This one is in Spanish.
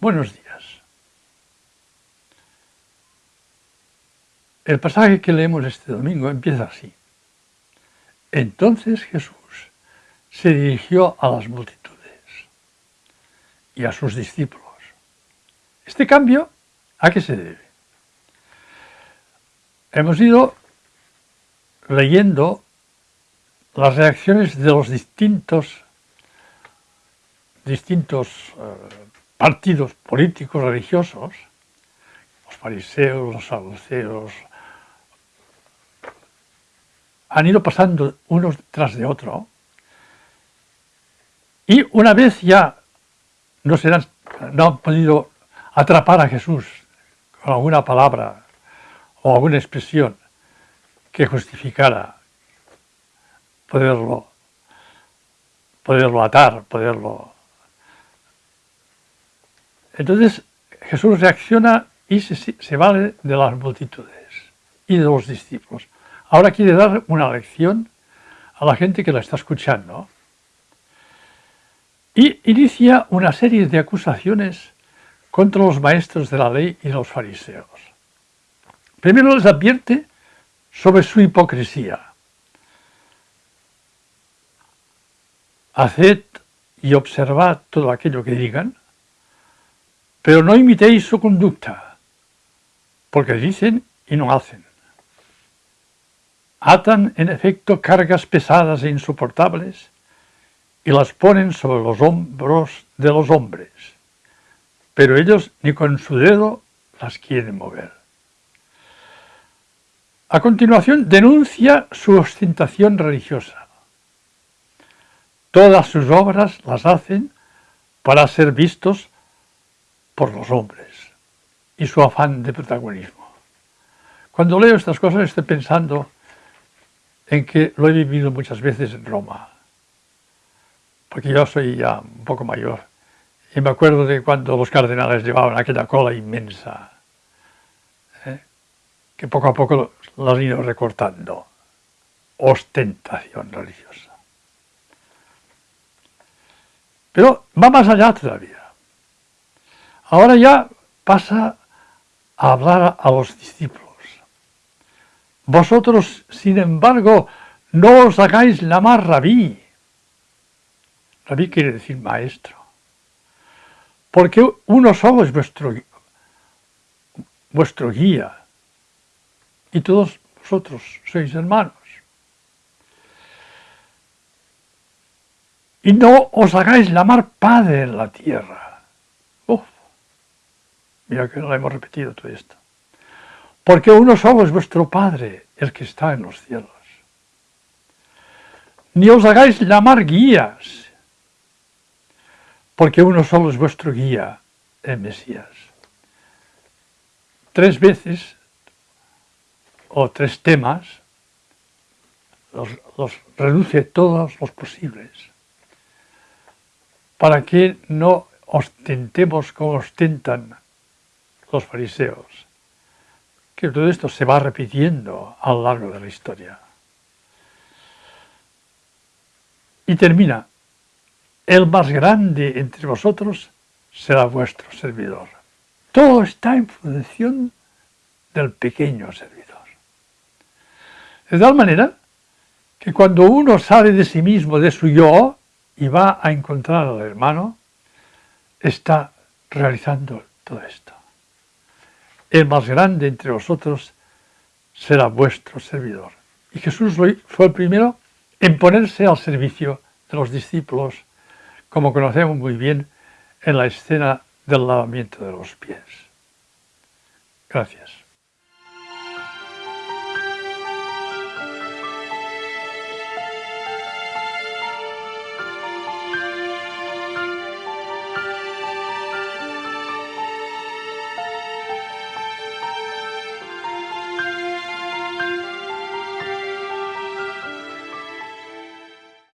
Buenos días. El pasaje que leemos este domingo empieza así. Entonces Jesús se dirigió a las multitudes y a sus discípulos. Este cambio, ¿a qué se debe? Hemos ido leyendo las reacciones de los distintos, distintos eh, partidos políticos religiosos, los fariseos, los saduceos, han ido pasando unos tras de otro y una vez ya no, se han, no han podido atrapar a Jesús con alguna palabra o alguna expresión que justificara poderlo, poderlo atar, poderlo entonces Jesús reacciona y se, vale de las multitudes y de los discípulos. Ahora quiere dar una lección a la gente que lo está escuchando. Y inicia una serie de acusaciones contra los maestros de la ley y los fariseos. Primero les advierte sobre su hipocresía. Haced y observad todo aquello que digan, pero no imitéis su conducta, porque dicen y no hacen. Atan en efecto cargas pesadas e insoportables y las ponen sobre los hombros de los hombres, pero ellos ni con su dedo las quieren mover. A continuación denuncia su ostentación religiosa. Todas sus obras las hacen para ser vistos por los hombres y su afán de protagonismo. Cuando leo estas cosas estoy pensando en que lo he vivido muchas veces en Roma, porque yo soy ya un poco mayor, y me acuerdo de cuando los cardenales llevaban aquella cola inmensa, ¿eh? que poco a poco la han ido recortando. Ostentación religiosa. Pero va más allá todavía. Ahora ya pasa a hablar a los discípulos. Vosotros, sin embargo, no os hagáis llamar rabí. Rabí quiere decir maestro. Porque uno solo es vuestro, vuestro guía. Y todos vosotros sois hermanos. Y no os hagáis llamar padre en la tierra Mira que no lo hemos repetido todo esto. Porque uno solo es vuestro Padre, el que está en los cielos. Ni os hagáis llamar guías, porque uno solo es vuestro guía, el Mesías. Tres veces, o tres temas, los, los reduce todos los posibles, para que no ostentemos como ostentan los fariseos, que todo esto se va repitiendo a lo largo de la historia. Y termina, el más grande entre vosotros será vuestro servidor. Todo está en función del pequeño servidor. De tal manera que cuando uno sale de sí mismo, de su yo, y va a encontrar al hermano, está realizando todo esto el más grande entre vosotros será vuestro servidor. Y Jesús fue el primero en ponerse al servicio de los discípulos, como conocemos muy bien en la escena del lavamiento de los pies. Gracias.